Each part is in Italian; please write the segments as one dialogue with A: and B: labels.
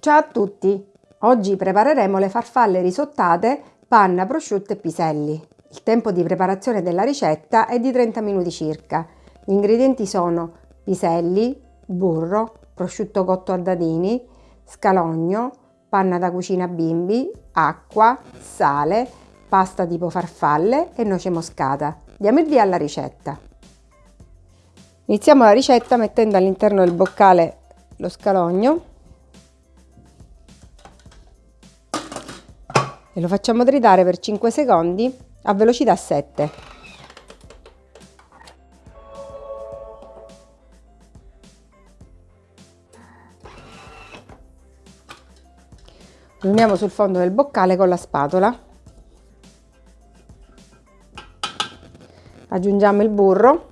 A: Ciao a tutti! Oggi prepareremo le farfalle risottate, panna, prosciutto e piselli. Il tempo di preparazione della ricetta è di 30 minuti circa. Gli ingredienti sono piselli, burro, prosciutto cotto a dadini, scalogno, panna da cucina bimbi, acqua, sale, pasta tipo farfalle e noce moscata. Diamo il via alla ricetta. Iniziamo la ricetta mettendo all'interno del boccale lo scalogno lo facciamo tritare per 5 secondi a velocità 7. Uniamo sul fondo del boccale con la spatola. Aggiungiamo il burro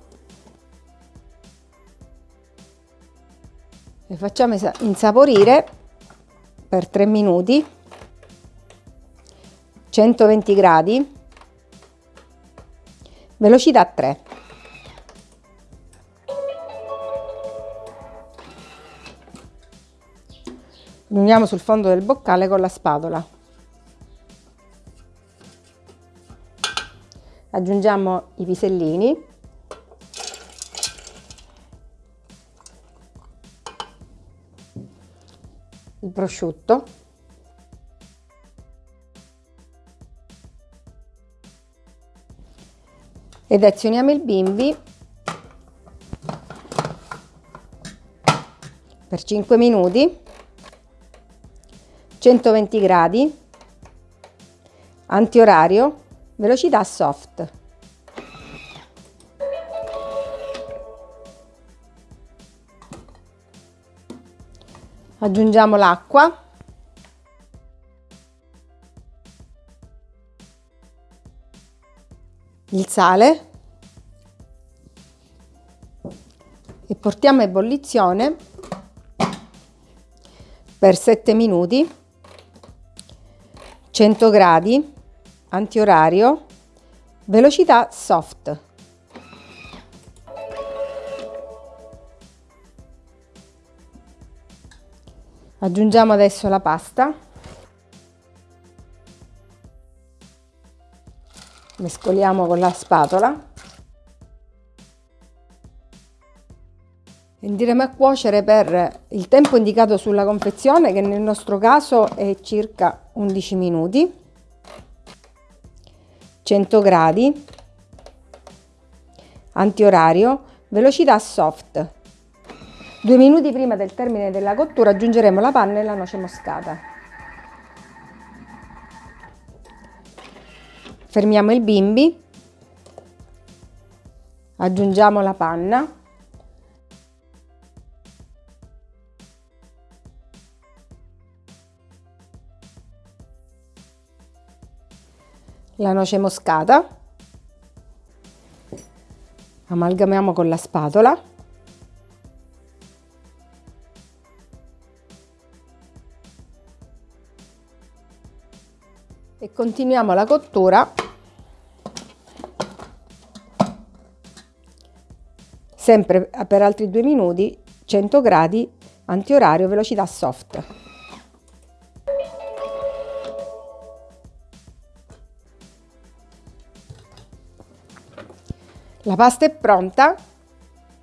A: e facciamo insaporire per 3 minuti 120 gradi velocità 3 uniamo sul fondo del boccale con la spatola. Aggiungiamo i pisellini. Il prosciutto ed azioniamo il bimbi. Per 5 minuti. 120 gradi. Antiorario. Velocità soft. Aggiungiamo l'acqua. Il sale e portiamo a ebollizione per 7 minuti 100 gradi antiorario velocità soft. Aggiungiamo adesso la pasta. Mescoliamo con la spatola Andremo a cuocere per il tempo indicato sulla confezione che nel nostro caso è circa 11 minuti. 100 gradi. Antiorario. Velocità soft. Due minuti prima del termine della cottura aggiungeremo la panna e la noce moscata. Fermiamo il bimbi. Aggiungiamo la panna la noce moscata. Amalgamiamo con la spatola. E continuiamo la cottura. Sempre per altri due minuti 100 gradi antiorario velocità soft La pasta è pronta,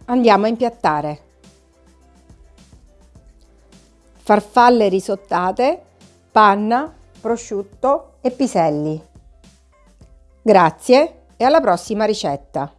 A: andiamo a impiattare. Farfalle risottate, panna, prosciutto e piselli. Grazie e alla prossima ricetta!